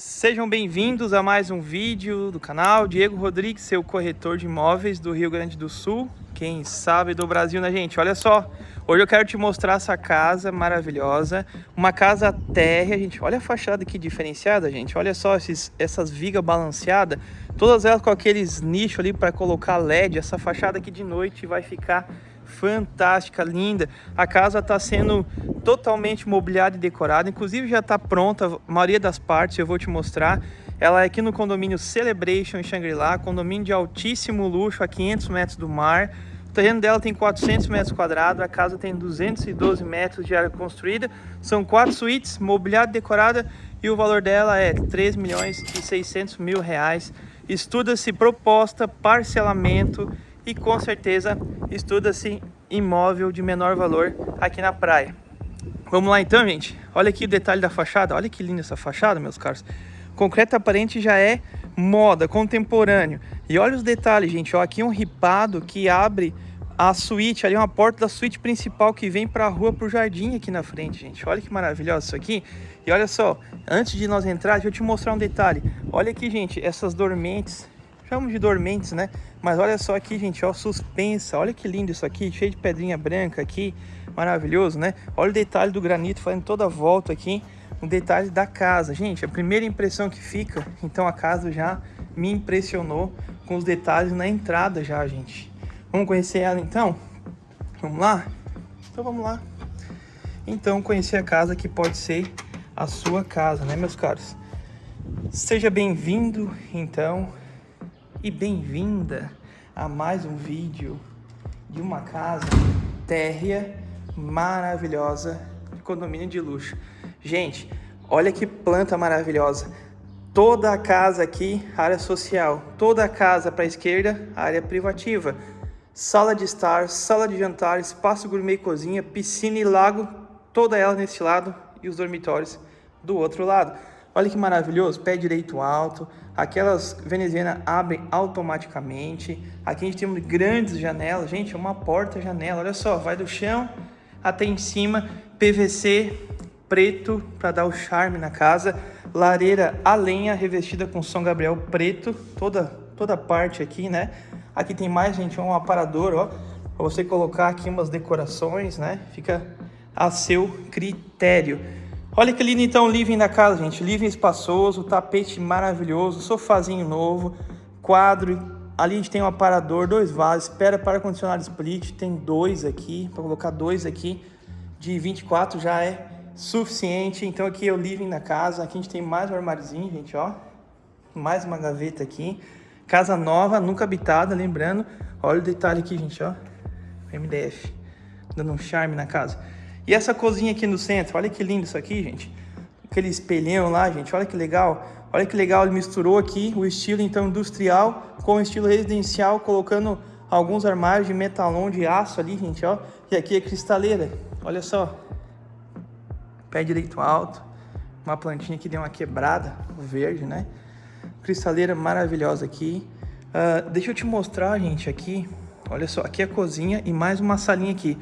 Sejam bem-vindos a mais um vídeo do canal. Diego Rodrigues, seu corretor de imóveis do Rio Grande do Sul, quem sabe do Brasil, né gente? Olha só, hoje eu quero te mostrar essa casa maravilhosa, uma casa térrea, gente, olha a fachada aqui diferenciada, gente, olha só esses, essas vigas balanceadas, todas elas com aqueles nichos ali para colocar LED, essa fachada aqui de noite vai ficar fantástica, linda. A casa está sendo totalmente mobiliada e decorada, inclusive já está pronta, a maioria das partes eu vou te mostrar. Ela é aqui no condomínio Celebration em Shangri-La, condomínio de altíssimo luxo a 500 metros do mar. O terreno dela tem 400 metros quadrados, a casa tem 212 metros de área construída, são quatro suítes, mobiliada e decorada e o valor dela é 3 milhões e 600 mil reais. Estuda-se proposta, parcelamento e com certeza estuda-se imóvel de menor valor aqui na praia. Vamos lá então, gente. Olha aqui o detalhe da fachada. Olha que linda essa fachada, meus caros. Concreto aparente já é moda, contemporâneo. E olha os detalhes, gente. Ó, aqui um ripado que abre a suíte, ali uma porta da suíte principal que vem para a rua, para o jardim aqui na frente, gente. Olha que maravilhoso isso aqui. E olha só, antes de nós entrar, deixa eu te mostrar um detalhe. Olha aqui, gente, essas dormentes chamamos de dormentes, né? Mas olha só aqui, gente, ó, suspensa. Olha que lindo isso aqui, cheio de pedrinha branca aqui. Maravilhoso, né? Olha o detalhe do granito fazendo toda a volta aqui. Um detalhe da casa. Gente, a primeira impressão que fica, então a casa já me impressionou com os detalhes na entrada já, gente. Vamos conhecer ela então? Vamos lá? Então vamos lá. Então, conhecer a casa que pode ser a sua casa, né, meus caros? Seja bem-vindo, então, e bem-vinda a mais um vídeo de uma casa térrea maravilhosa de condomínio de luxo. Gente, olha que planta maravilhosa. Toda a casa aqui, área social. Toda a casa para a esquerda, área privativa. Sala de estar, sala de jantar, espaço gourmet cozinha, piscina e lago. Toda ela nesse lado e os dormitórios do outro lado. Olha que maravilhoso, pé direito alto, aquelas venezianas abrem automaticamente. Aqui a gente tem grandes janelas, gente, é uma porta-janela, olha só, vai do chão até em cima, PVC preto para dar o charme na casa, lareira a lenha revestida com São Gabriel preto, toda, toda parte aqui, né? Aqui tem mais, gente, um aparador, ó, para você colocar aqui umas decorações, né? Fica a seu critério. Olha que lindo então o living da casa, gente. Living espaçoso, tapete maravilhoso, sofazinho novo, quadro. Ali a gente tem um aparador, dois vasos, espera para condicionado split. Tem dois aqui, para colocar dois aqui. De 24 já é suficiente. Então aqui é o living da casa. Aqui a gente tem mais um armáriozinho, gente, ó. Mais uma gaveta aqui. Casa nova, nunca habitada, lembrando. Olha o detalhe aqui, gente, ó. MDF. Dando um charme na casa. E essa cozinha aqui no centro, olha que lindo isso aqui, gente. Aquele espelhão lá, gente, olha que legal. Olha que legal, ele misturou aqui o estilo então industrial com o estilo residencial, colocando alguns armários de metalon de aço ali, gente, ó. E aqui é cristaleira, olha só. Pé direito alto, uma plantinha que deu uma quebrada, verde, né? Cristaleira maravilhosa aqui. Uh, deixa eu te mostrar, gente, aqui. Olha só, aqui é a cozinha e mais uma salinha aqui.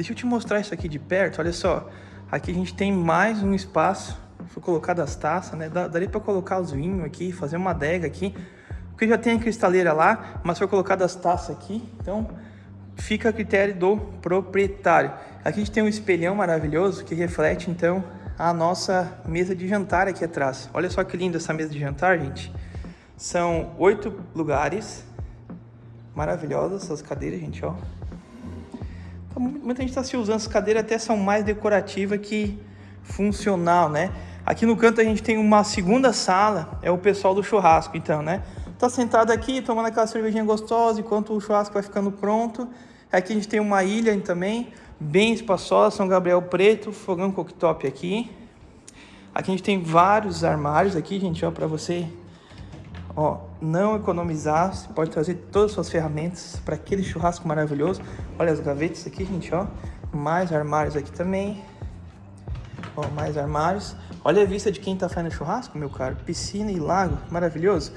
Deixa eu te mostrar isso aqui de perto, olha só. Aqui a gente tem mais um espaço, foi colocado as taças, né? Daria para colocar os vinhos aqui, fazer uma adega aqui. Porque já tem a cristaleira lá, mas foi colocado as taças aqui, então fica a critério do proprietário. Aqui a gente tem um espelhão maravilhoso que reflete então a nossa mesa de jantar aqui atrás. Olha só que linda essa mesa de jantar, gente. São oito lugares, maravilhosas essas cadeiras, gente, ó. Muita gente está se usando, as cadeiras até são mais decorativas que funcional, né? Aqui no canto a gente tem uma segunda sala, é o pessoal do churrasco, então, né? Tá sentado aqui, tomando aquela cervejinha gostosa, enquanto o churrasco vai ficando pronto. Aqui a gente tem uma ilha também, bem espaçosa, São Gabriel Preto, fogão cooktop aqui. Aqui a gente tem vários armários aqui, gente, ó, para você Ó, não economizar, você pode trazer todas as suas ferramentas para aquele churrasco maravilhoso. Olha as gavetas aqui, gente, ó. Mais armários aqui também. Ó, mais armários. Olha a vista de quem tá fazendo churrasco, meu caro. Piscina e lago, maravilhoso.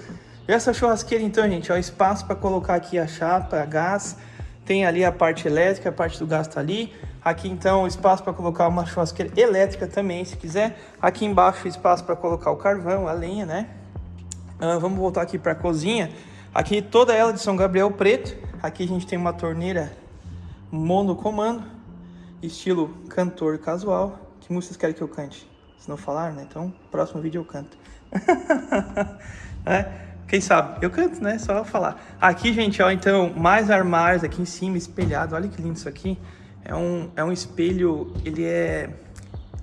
E essa churrasqueira, então, gente, ó, espaço para colocar aqui a chapa, a gás. Tem ali a parte elétrica, a parte do gás tá ali. Aqui então espaço para colocar uma churrasqueira elétrica também, se quiser. Aqui embaixo espaço para colocar o carvão, a lenha, né? Uh, vamos voltar aqui para a cozinha. Aqui toda ela de São Gabriel preto. Aqui a gente tem uma torneira monocomando, estilo cantor casual. Que músicas querem que eu cante? Se não falar, né? Então, próximo vídeo eu canto. é, quem sabe? Eu canto, né? Só falar. Aqui, gente, ó, então, mais armários aqui em cima, espelhado. Olha que lindo isso aqui. É um, é um espelho, ele é...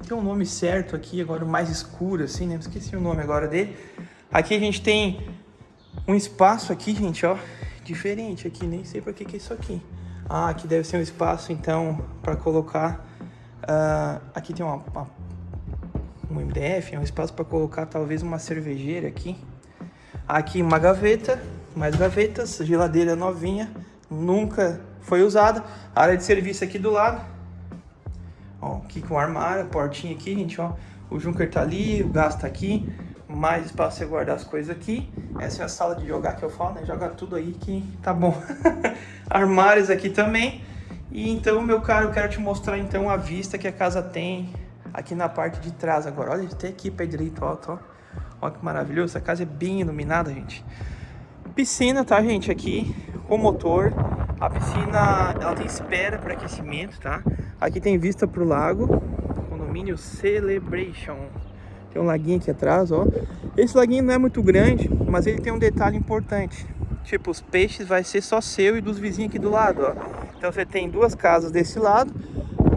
Tem um nome certo aqui, agora mais escuro, assim, né? Esqueci o nome agora dele. Aqui a gente tem um espaço aqui, gente, ó, diferente aqui. Nem sei pra que que é isso aqui. Ah, aqui deve ser um espaço, então, para colocar... Uh, aqui tem uma, uma, um MDF, é um espaço para colocar talvez uma cervejeira aqui. Aqui uma gaveta, mais gavetas, geladeira novinha, nunca foi usada. Área de serviço aqui do lado. Ó, aqui com armário, portinha aqui, gente, ó. O Junker tá ali, o gás tá aqui. Mais espaço você guardar as coisas aqui. Essa é a sala de jogar que eu falo, né? Joga tudo aí que tá bom. Armários aqui também. E então, meu caro, eu quero te mostrar então a vista que a casa tem aqui na parte de trás agora. Olha, até aqui pé direito alto, ó. Olha que maravilhoso. Essa casa é bem iluminada, gente. Piscina, tá, gente? Aqui, com motor. A piscina, ela tem espera para aquecimento, tá? Aqui tem vista pro lago, condomínio Celebration. Tem um laguinho aqui atrás, ó. Esse laguinho não é muito grande, mas ele tem um detalhe importante. Tipo, os peixes vai ser só seu e dos vizinhos aqui do lado, ó. Então você tem duas casas desse lado,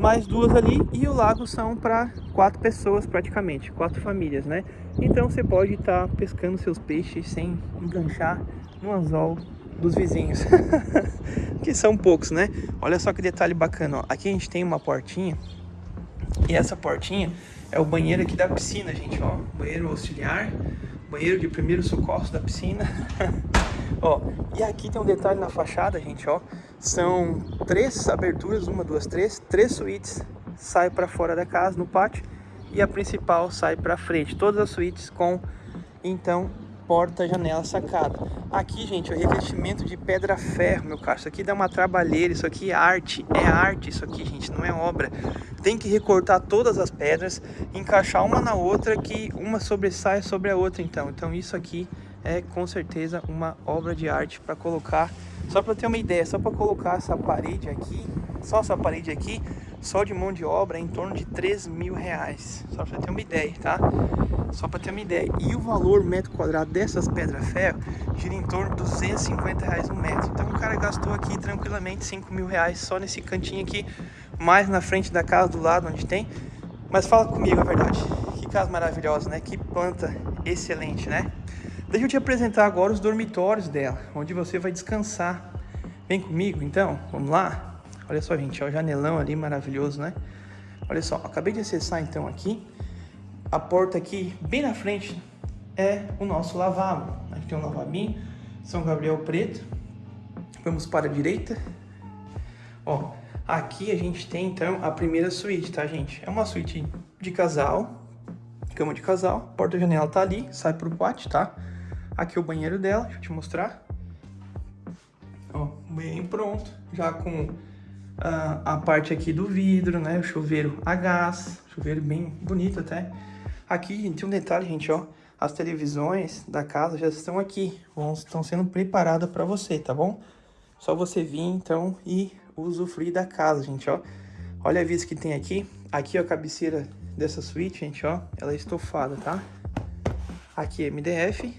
mais duas ali e o lago são para quatro pessoas praticamente, quatro famílias, né? Então você pode estar tá pescando seus peixes sem enganchar no anzol dos vizinhos. que são poucos, né? Olha só que detalhe bacana, ó. Aqui a gente tem uma portinha. E essa portinha é o banheiro aqui da piscina, gente, ó. Banheiro auxiliar, banheiro de primeiro socorro da piscina. ó, e aqui tem um detalhe na fachada, gente, ó. São três aberturas, uma, duas, três, três suítes sai para fora da casa, no pátio, e a principal sai para frente. Todas as suítes com, então, porta, janela, sacada. Aqui, gente, o revestimento de pedra-ferro, meu caro. Isso aqui dá uma trabalheira, isso aqui é arte. É arte isso aqui, gente, não é obra. Tem que recortar todas as pedras, encaixar uma na outra, que uma sobressai sobre a outra, então. Então isso aqui é, com certeza, uma obra de arte para colocar... Só para ter uma ideia, só para colocar essa parede aqui, só essa parede aqui, só de mão de obra é em torno de 3 mil reais. Só para ter uma ideia, tá? Só para ter uma ideia. E o valor metro quadrado dessas pedras-ferro gira em torno de 250 reais um metro. Então o cara gastou aqui tranquilamente 5 mil reais só nesse cantinho aqui, mais na frente da casa do lado onde tem. Mas fala comigo a verdade. Que casa maravilhosa, né? Que planta excelente, né? Deixa eu te apresentar agora os dormitórios dela, onde você vai descansar. Vem comigo então, vamos lá? Olha só, gente, ó, o janelão ali maravilhoso, né? Olha só, acabei de acessar então aqui a porta aqui, bem na frente, é o nosso lavabo. Aqui tem um lavabinho, São Gabriel preto. Vamos para a direita. Ó, aqui a gente tem então a primeira suíte, tá, gente? É uma suíte de casal, cama de casal, porta-janela tá ali, sai pro pátio, tá? Aqui é o banheiro dela, deixa eu te mostrar. Ó, bem pronto, já com a, a parte aqui do vidro, né? O chuveiro a gás, chuveiro bem bonito até. Aqui tem um detalhe, gente, ó. As televisões da casa já estão aqui, vão, estão sendo preparadas para você, tá bom? Só você vir, então, e usufruir da casa, gente, ó. Olha a vista que tem aqui. Aqui, ó, a cabeceira dessa suíte, gente, ó. Ela é estofada, tá? Aqui é MDF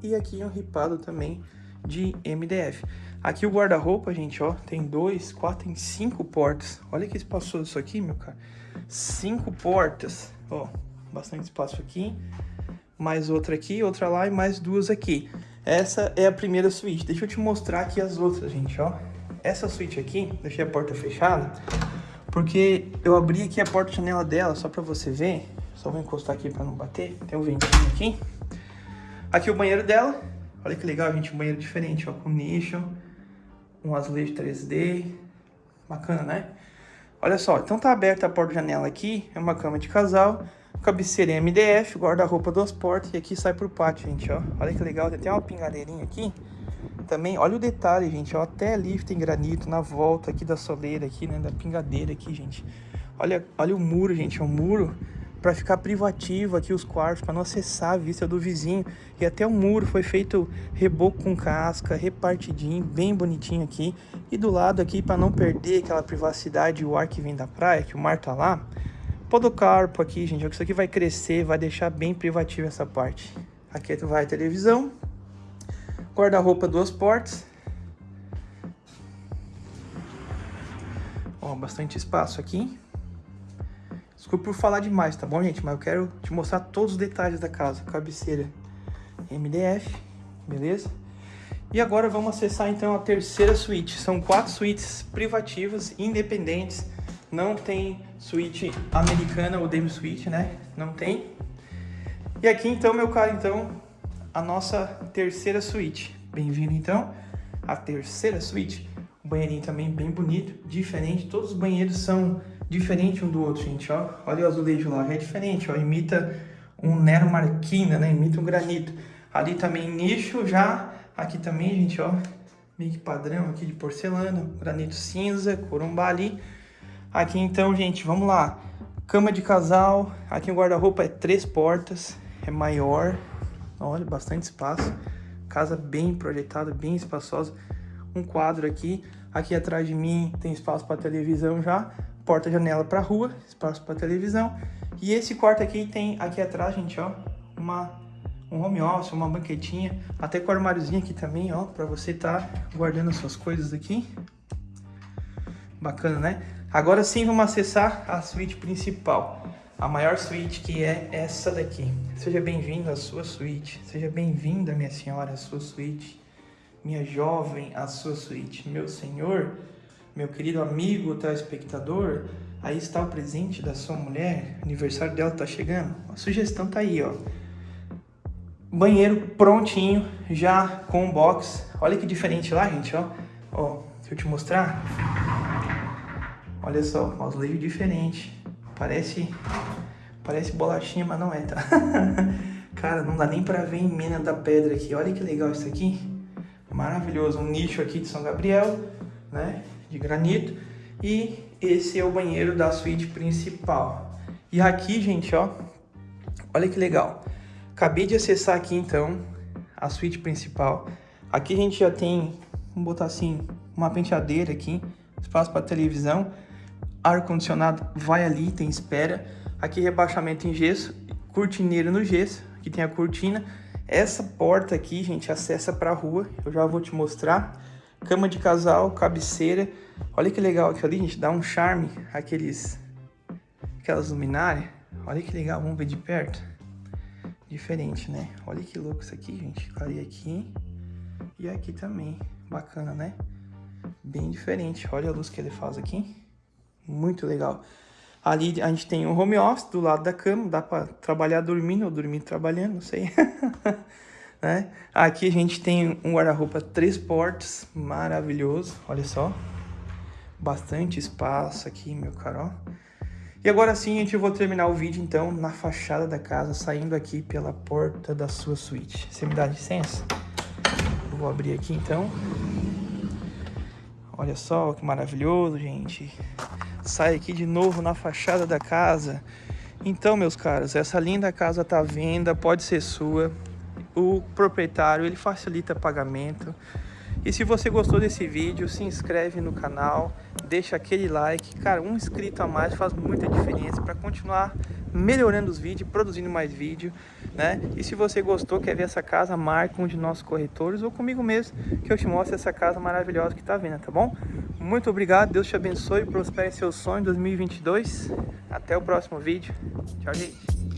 e aqui é um ripado também de MDF. Aqui o guarda-roupa, gente, ó, tem dois, quatro, tem cinco portas. Olha que espaçoso isso aqui, meu cara. Cinco portas, ó bastante espaço aqui, mais outra aqui, outra lá e mais duas aqui. Essa é a primeira suíte. Deixa eu te mostrar aqui as outras, gente, ó. Essa suíte aqui, deixei a porta fechada, porque eu abri aqui a porta-janela dela, só pra você ver. Só vou encostar aqui pra não bater. Tem um ventinho aqui. Aqui o banheiro dela. Olha que legal, gente, um banheiro diferente, ó, com nicho, um azulejo 3D. Bacana, né? Olha só, então tá aberta a porta-janela aqui, é uma cama de casal cabeceira em MDF, guarda-roupa duas portas e aqui sai pro pátio, gente, ó. Olha que legal, tem até uma pingadeirinha aqui. Também, olha o detalhe, gente, ó, até ali tem granito na volta aqui da soleira aqui, né, da pingadeira aqui, gente. Olha, olha o muro, gente, é um muro para ficar privativo aqui os quartos, para não acessar a vista do vizinho. E até o muro foi feito reboco com casca, repartidinho, bem bonitinho aqui. E do lado aqui, para não perder aquela privacidade e o ar que vem da praia, que o mar tá lá, podocarpo aqui, gente. Isso aqui vai crescer, vai deixar bem privativo essa parte. Aqui vai a televisão, guarda-roupa duas portas. Ó, bastante espaço aqui. Desculpa por falar demais, tá bom, gente? Mas eu quero te mostrar todos os detalhes da casa. Cabeceira MDF, beleza? E agora vamos acessar então a terceira suíte. São quatro suítes privativas, independentes. Não tem suíte americana ou demi suíte, né? Não tem. E aqui então, meu caro, então, a nossa terceira suíte. Bem-vindo então à terceira suíte. O banheirinho também bem bonito, diferente. Todos os banheiros são diferente um do outro, gente, ó. Olha o azulejo lá, é diferente, ó. Imita um Nero Marquina, né? Imita um granito. Ali também nicho já. Aqui também, gente, ó. Meio que padrão aqui de porcelana. Granito cinza, corumbá ali. Aqui então, gente, vamos lá. Cama de casal. Aqui o guarda-roupa é três portas. É maior. Olha, bastante espaço. Casa bem projetada, bem espaçosa. Um quadro aqui. Aqui atrás de mim tem espaço para televisão já porta-janela para rua, espaço para televisão. E esse quarto aqui tem aqui atrás, gente, ó, uma um home office, uma banquetinha, até com armáriozinho aqui também, ó, para você estar tá guardando as suas coisas aqui. Bacana, né? Agora sim vamos acessar a suíte principal. A maior suíte que é essa daqui. Seja bem-vindo à sua suíte. Seja bem-vinda, minha senhora, à sua suíte. Minha jovem, à sua suíte. Meu senhor, meu querido amigo telespectador, aí está o presente da sua mulher, aniversário dela está chegando. A sugestão tá aí, ó. Banheiro prontinho, já com box. Olha que diferente lá, gente, ó. Ó, deixa eu te mostrar. Olha só, azulejo diferente. Parece parece bolachinha, mas não é, tá? Cara, não dá nem pra ver em mina da pedra aqui. Olha que legal isso aqui. Maravilhoso. Um nicho aqui de São Gabriel, né? De granito. E esse é o banheiro da suíte principal. E aqui, gente, ó, olha que legal. Acabei de acessar aqui, então, a suíte principal. Aqui a gente já tem, vamos botar assim, uma penteadeira aqui, espaço para televisão, ar-condicionado vai ali, tem espera. Aqui rebaixamento em gesso, cortineiro no gesso, aqui tem a cortina. Essa porta aqui, gente, acessa para a rua, eu já vou te mostrar. Cama de casal, cabeceira. Olha que legal aqui ali, gente. Dá um charme aqueles... Aquelas luminárias. Olha que legal, vamos ver de perto. Diferente, né? Olha que louco isso aqui, gente. Clarei aqui. E aqui também. Bacana, né? Bem diferente. Olha a luz que ele faz aqui. Muito legal. Ali a gente tem um home office do lado da cama. Dá pra trabalhar dormindo ou dormir trabalhando, não sei. né? Aqui a gente tem um guarda-roupa três portas, maravilhoso, olha só. Bastante espaço aqui, meu caro, E agora sim, a gente vou terminar o vídeo, então, na fachada da casa, saindo aqui pela porta da sua suíte. Você me dá licença? Eu vou abrir aqui, então. Olha só que maravilhoso, gente. Sai aqui de novo na fachada da casa. Então, meus caros, essa linda casa tá à venda, pode ser sua o proprietário ele facilita pagamento. E se você gostou desse vídeo, se inscreve no canal, deixa aquele like. Cara, um inscrito a mais faz muita diferença para continuar melhorando os vídeos, produzindo mais vídeo, né? E se você gostou, quer ver essa casa, marca um de nossos corretores ou comigo mesmo, que eu te mostro essa casa maravilhosa que tá vendo, tá bom? Muito obrigado, Deus te abençoe, prospere seu sonho em 2022. Até o próximo vídeo. Tchau, gente.